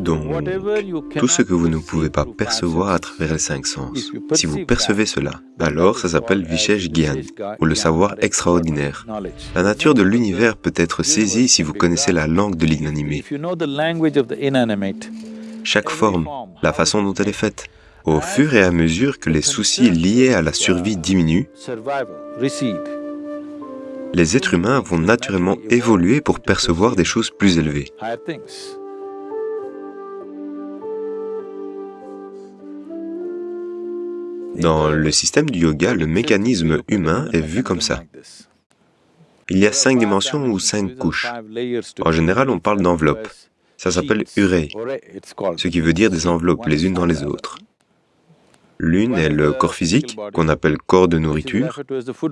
Donc, tout ce que vous ne pouvez pas percevoir à travers les cinq sens, si vous percevez cela, alors ça s'appelle Vishesh Gyan, ou le savoir extraordinaire. La nature de l'univers peut être saisie si vous connaissez la langue de l'inanimé. Chaque forme, la façon dont elle est faite, au fur et à mesure que les soucis liés à la survie diminuent, les êtres humains vont naturellement évoluer pour percevoir des choses plus élevées. Dans le système du yoga, le mécanisme humain est vu comme ça. Il y a cinq dimensions ou cinq couches. En général, on parle d'enveloppes. Ça s'appelle urei, ce qui veut dire des enveloppes les unes dans les autres. L'une est le corps physique, qu'on appelle corps de nourriture,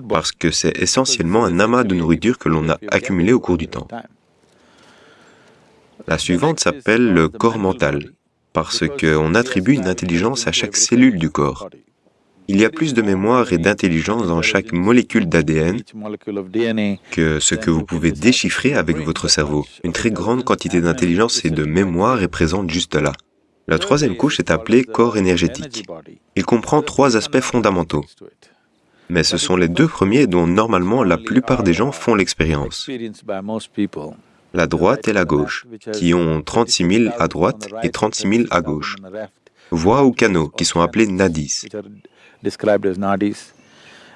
parce que c'est essentiellement un amas de nourriture que l'on a accumulé au cours du temps. La suivante s'appelle le corps mental, parce qu'on attribue une intelligence à chaque cellule du corps. Il y a plus de mémoire et d'intelligence dans chaque molécule d'ADN que ce que vous pouvez déchiffrer avec votre cerveau. Une très grande quantité d'intelligence et de mémoire est présente juste là. La troisième couche est appelée corps énergétique. Il comprend trois aspects fondamentaux. Mais ce sont les deux premiers dont normalement la plupart des gens font l'expérience. La droite et la gauche, qui ont 36 000 à droite et 36 000 à gauche. Voies ou canaux, qui sont appelés nadis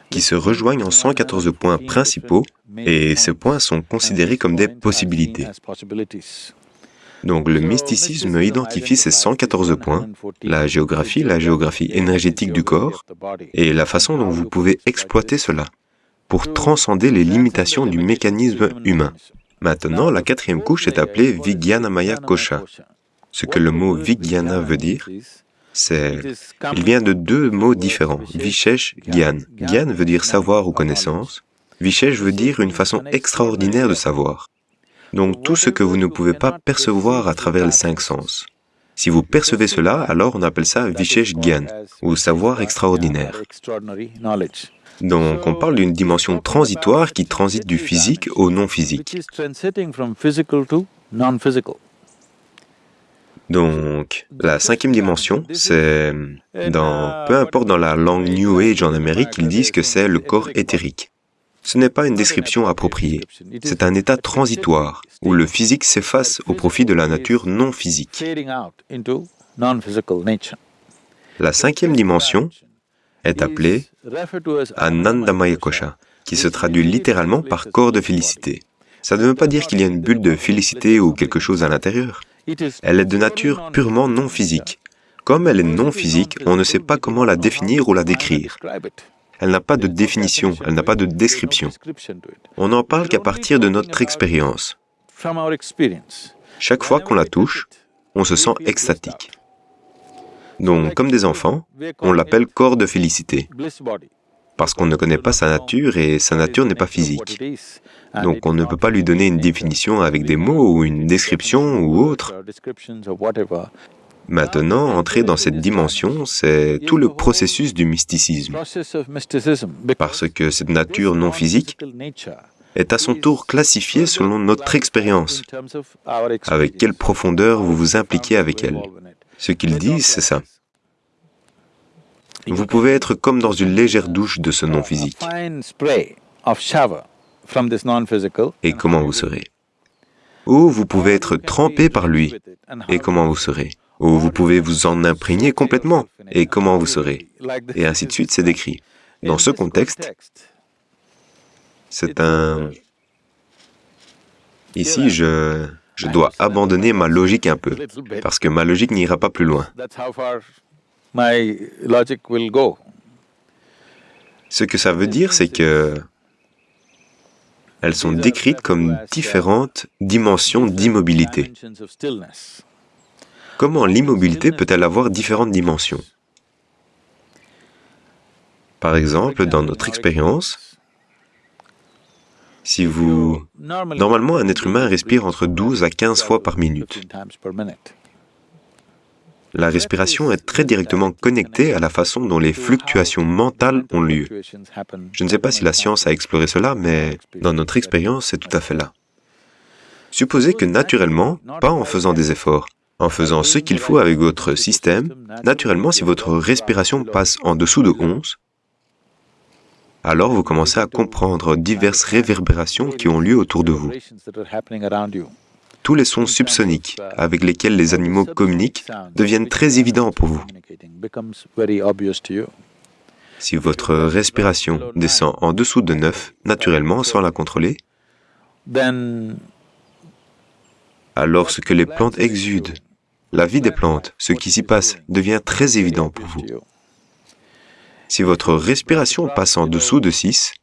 qui se rejoignent en 114 points principaux, et ces points sont considérés comme des possibilités. Donc le mysticisme identifie ces 114 points, la géographie, la géographie énergétique du corps, et la façon dont vous pouvez exploiter cela pour transcender les limitations du mécanisme humain. Maintenant, la quatrième couche est appelée Maya Kosha. Ce que le mot Vijnana veut dire. Il vient de deux mots différents, Vishesh, Gyan. Gyan veut dire savoir ou connaissance, Vishesh veut dire une façon extraordinaire de savoir. Donc tout ce que vous ne pouvez pas percevoir à travers les cinq sens. Si vous percevez cela, alors on appelle ça Vishesh Gyan, ou savoir extraordinaire. Donc on parle d'une dimension transitoire qui transite du physique au non-physique. Donc, la cinquième dimension, c'est dans, peu importe dans la langue New Age en Amérique, ils disent que c'est le corps éthérique. Ce n'est pas une description appropriée, c'est un état transitoire, où le physique s'efface au profit de la nature non physique. La cinquième dimension est appelée Anandamaya Kosha, qui se traduit littéralement par corps de félicité. Ça ne veut pas dire qu'il y a une bulle de félicité ou quelque chose à l'intérieur. Elle est de nature purement non physique. Comme elle est non physique, on ne sait pas comment la définir ou la décrire. Elle n'a pas de définition, elle n'a pas de description. On n'en parle qu'à partir de notre expérience. Chaque fois qu'on la touche, on se sent extatique. Donc, comme des enfants, on l'appelle corps de félicité, parce qu'on ne connaît pas sa nature et sa nature n'est pas physique. Donc on ne peut pas lui donner une définition avec des mots ou une description ou autre. Maintenant, entrer dans cette dimension, c'est tout le processus du mysticisme, parce que cette nature non physique est à son tour classifiée selon notre expérience, avec quelle profondeur vous vous impliquez avec elle? Ce qu'ils disent, c'est ça. Vous pouvez être comme dans une légère douche de ce non physique. Et comment vous serez? Ou vous pouvez être trempé par lui, et comment vous serez? Ou vous pouvez vous en imprégner complètement, et comment vous serez? Et ainsi de suite, c'est décrit. Dans ce contexte, c'est un... Ici, je, je dois abandonner ma logique un peu, parce que ma logique n'ira pas plus loin. Ce que ça veut dire, c'est que elles sont décrites comme différentes dimensions d'immobilité. Comment l'immobilité peut-elle avoir différentes dimensions? Par exemple, dans notre expérience, si vous... Normalement, un être humain respire entre 12 à 15 fois par minute. La respiration est très directement connectée à la façon dont les fluctuations mentales ont lieu. Je ne sais pas si la science a exploré cela, mais dans notre expérience, c'est tout à fait là. Supposez que naturellement, pas en faisant des efforts, En faisant ce qu'il faut avec votre système, naturellement, si votre respiration passe en dessous de 11, alors vous commencez à comprendre diverses réverbérations qui ont lieu autour de vous. Tous les sons subsoniques avec lesquels les animaux communiquent deviennent très évidents pour vous. Si votre respiration descend en dessous de 9, naturellement, sans la contrôler, alors ce que les plantes exudent, la vie des plantes, ce qui s'y passe, devient très évident pour vous. Si votre respiration passe en dessous de 6,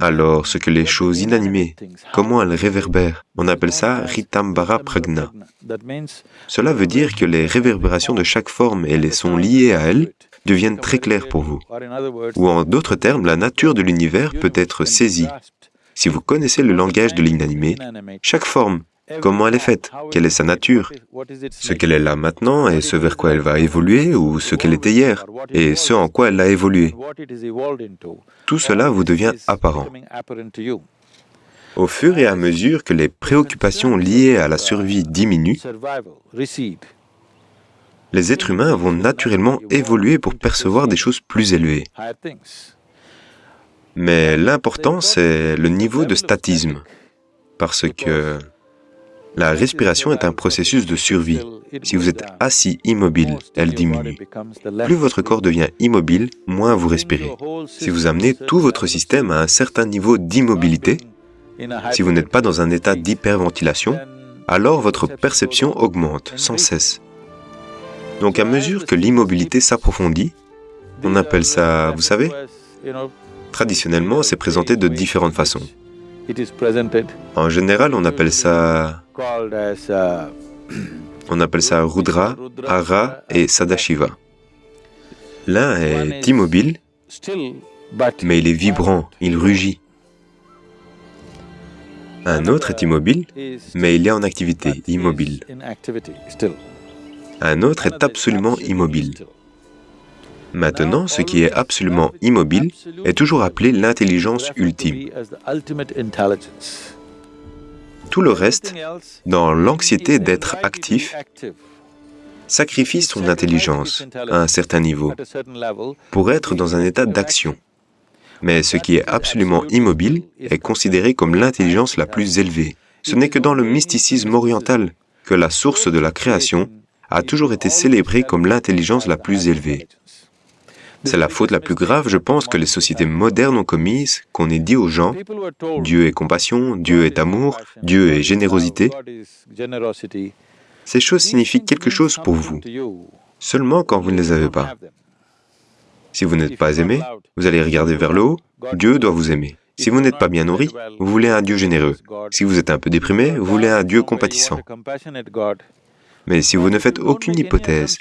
alors ce que les choses inanimées, comment elles réverbèrent, on appelle ça Ritambara Pragna. Cela veut dire que les réverbérations de chaque forme et les sons liés à elles deviennent très clairs pour vous. Ou en d'autres termes, la nature de l'univers peut être saisie. Si vous connaissez le langage de l'inanimé, chaque forme, comment elle est faite, quelle est sa nature, ce qu'elle est là maintenant et ce vers quoi elle va évoluer ou ce qu'elle était hier et ce en quoi elle a évolué. Tout cela vous devient apparent. Au fur et à mesure que les préoccupations liées à la survie diminuent, les êtres humains vont naturellement évoluer pour percevoir des choses plus élevées. Mais l'important, c'est le niveau de statisme, parce que la respiration est un processus de survie. Si vous êtes assis immobile, elle diminue. Plus votre corps devient immobile, moins vous respirez. Si vous amenez tout votre système à un certain niveau d'immobilité, si vous n'êtes pas dans un état d'hyperventilation, alors votre perception augmente sans cesse. Donc à mesure que l'immobilité s'approfondit, on appelle ça, vous savez, traditionnellement c'est présenté de différentes façons. En général, on appelle ça... On appelle ça Rudra, Ara et Sadashiva. L'un est immobile, mais il est vibrant, il rugit. Un autre est immobile, mais il est en activité, immobile. Un autre est absolument immobile. Maintenant, ce qui est absolument immobile est toujours appelé l'intelligence ultime. Tout le reste, dans l'anxiété d'être actif, sacrifie son intelligence à un certain niveau pour être dans un état d'action. Mais ce qui est absolument immobile est considéré comme l'intelligence la plus élevée. Ce n'est que dans le mysticisme oriental que la source de la création a toujours été célébrée comme l'intelligence la plus élevée. C'est la faute la plus grave, je pense, que les sociétés modernes ont commise, qu'on ait dit aux gens, Dieu est compassion, Dieu est amour, Dieu est générosité. Ces choses signifient quelque chose pour vous, seulement quand vous ne les avez pas. Si vous n'êtes pas aimé, vous allez regarder vers le haut, Dieu doit vous aimer. Si vous n'êtes pas bien nourri, vous voulez un Dieu généreux. Si vous êtes un peu déprimé, vous voulez un Dieu compatissant. Mais si vous ne faites aucune hypothèse,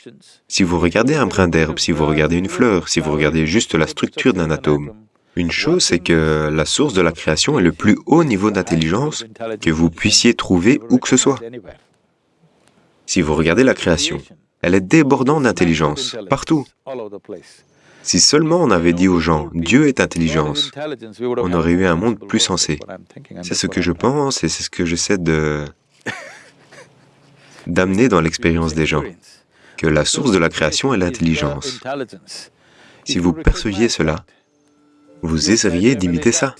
si vous regardez un brin d'herbe, si vous regardez une fleur, si vous regardez juste la structure d'un atome, une chose, c'est que la source de la création est le plus haut niveau d'intelligence que vous puissiez trouver où que ce soit. Si vous regardez la création, elle est débordante d'intelligence, partout. Si seulement on avait dit aux gens, Dieu est intelligence, on aurait eu un monde plus sensé. C'est ce que je pense et c'est ce que j'essaie de d'amener dans l'expérience des gens, que la source de la création est l'intelligence. Si vous perceviez cela, vous essayeriez d'imiter ça.